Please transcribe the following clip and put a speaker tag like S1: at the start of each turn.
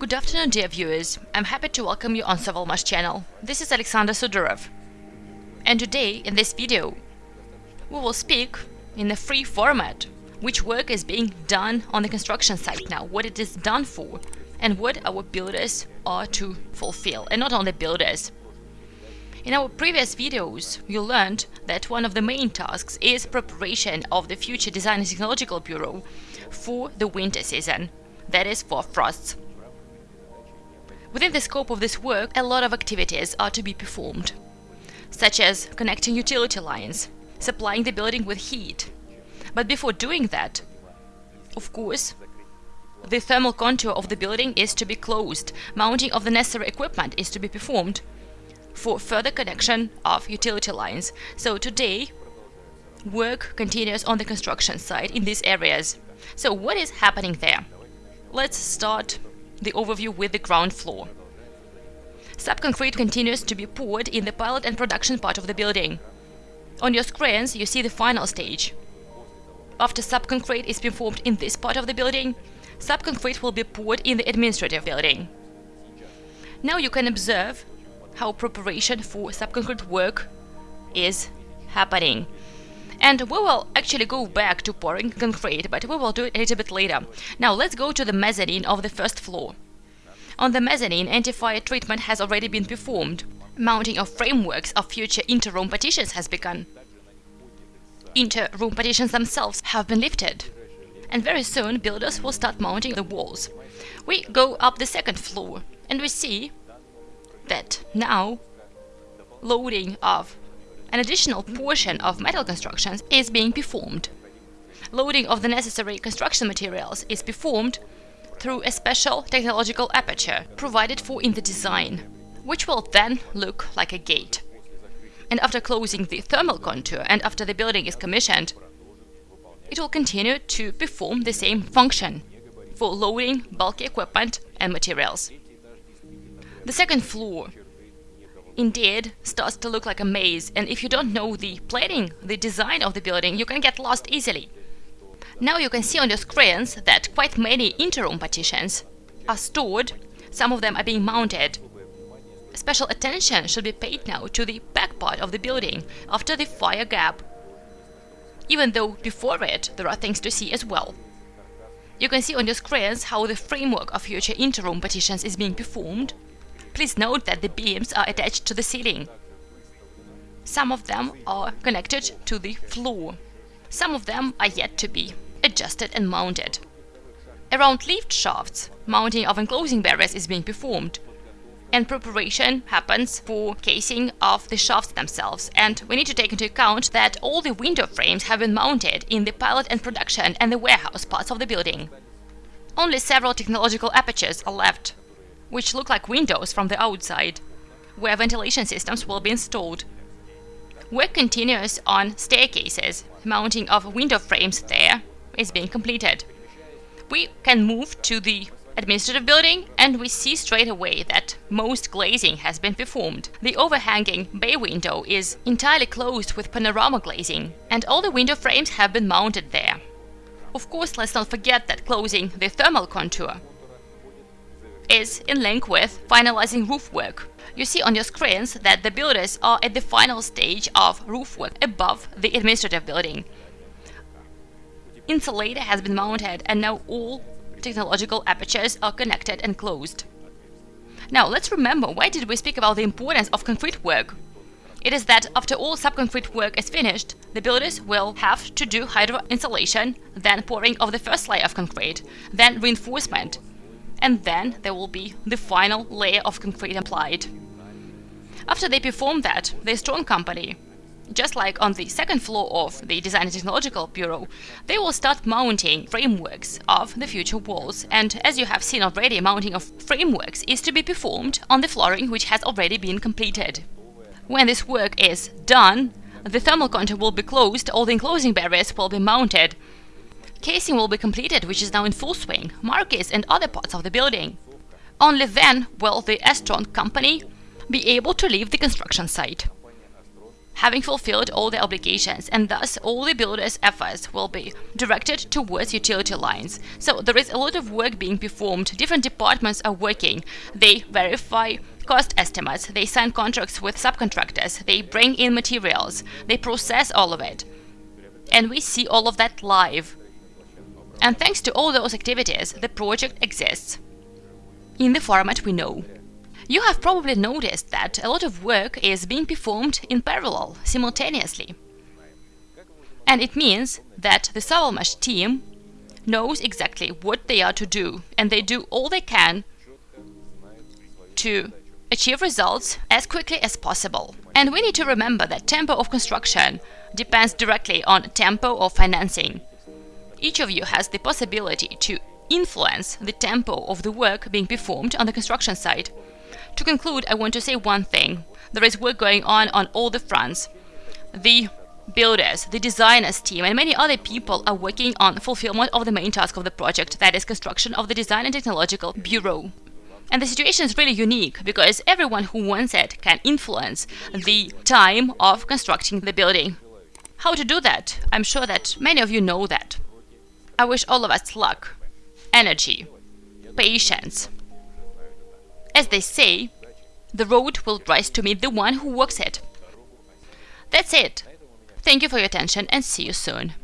S1: Good afternoon, dear viewers. I'm happy to welcome you on Savalmash channel. This is Alexander Sudorov. And today, in this video, we will speak in a free format which work is being done on the construction site now, what it is done for, and what our builders are to fulfill, and not only builders. In our previous videos, you learned that one of the main tasks is preparation of the future Design and Technological Bureau for the winter season, that is for frosts. Within the scope of this work, a lot of activities are to be performed, such as connecting utility lines, supplying the building with heat. But before doing that, of course, the thermal contour of the building is to be closed, mounting of the necessary equipment is to be performed for further connection of utility lines. So today, work continues on the construction site in these areas. So what is happening there? Let's start the overview with the ground floor. Subconcrete continues to be poured in the pilot and production part of the building. On your screens, you see the final stage. After subconcrete is performed in this part of the building, subconcrete will be poured in the administrative building. Now you can observe how preparation for subconcrete work is happening. And we will actually go back to pouring concrete, but we will do it a little bit later. Now let's go to the mezzanine of the first floor. On the mezzanine, anti-fire treatment has already been performed. Mounting of frameworks of future inter-room partitions has begun. Inter-room partitions themselves have been lifted. And very soon, builders will start mounting the walls. We go up the second floor, and we see that now loading of an additional portion of metal constructions is being performed. Loading of the necessary construction materials is performed through a special technological aperture provided for in the design, which will then look like a gate. And after closing the thermal contour and after the building is commissioned, it will continue to perform the same function for loading bulky equipment and materials. The second floor indeed starts to look like a maze, and if you don't know the planning, the design of the building, you can get lost easily. Now you can see on your screens that quite many inter-room partitions are stored, some of them are being mounted. Special attention should be paid now to the back part of the building after the fire gap, even though before it there are things to see as well. You can see on your screens how the framework of future inter-room partitions is being performed, Please note that the beams are attached to the ceiling. Some of them are connected to the floor. Some of them are yet to be adjusted and mounted. Around lift shafts, mounting of enclosing barriers is being performed. And preparation happens for casing of the shafts themselves. And we need to take into account that all the window frames have been mounted in the pilot and production and the warehouse parts of the building. Only several technological apertures are left which look like windows from the outside, where ventilation systems will be installed. Work continues on staircases, mounting of window frames there is being completed. We can move to the administrative building and we see straight away that most glazing has been performed. The overhanging bay window is entirely closed with panorama glazing and all the window frames have been mounted there. Of course, let's not forget that closing the thermal contour is in link with finalizing roof work. You see on your screens that the builders are at the final stage of roof work above the administrative building. Insulator has been mounted and now all technological apertures are connected and closed. Now let's remember why did we speak about the importance of concrete work? It is that after all subconcrete work is finished, the builders will have to do hydro insulation, then pouring of the first layer of concrete, then reinforcement, and then there will be the final layer of concrete applied. After they perform that, the Astron Company, just like on the second floor of the Design and Technological Bureau, they will start mounting frameworks of the future walls. And as you have seen already, mounting of frameworks is to be performed on the flooring which has already been completed. When this work is done, the thermal contour will be closed, all the enclosing barriers will be mounted, Casing will be completed, which is now in full swing, markets and other parts of the building. Only then will the Astron company be able to leave the construction site. having fulfilled all their obligations, and thus all the builders' efforts will be directed towards utility lines. So there is a lot of work being performed, different departments are working, they verify cost estimates, they sign contracts with subcontractors, they bring in materials, they process all of it. And we see all of that live. And thanks to all those activities, the project exists in the format we know. You have probably noticed that a lot of work is being performed in parallel, simultaneously. And it means that the Savalmash team knows exactly what they are to do, and they do all they can to achieve results as quickly as possible. And we need to remember that tempo of construction depends directly on tempo of financing. Each of you has the possibility to influence the tempo of the work being performed on the construction site. To conclude, I want to say one thing. There is work going on on all the fronts. The builders, the designers team, and many other people are working on fulfillment of the main task of the project, that is construction of the Design and Technological Bureau. And the situation is really unique because everyone who wants it can influence the time of constructing the building. How to do that? I'm sure that many of you know that. I wish all of us luck, energy, patience, as they say, the road will rise to meet the one who walks it. That's it. Thank you for your attention and see you soon.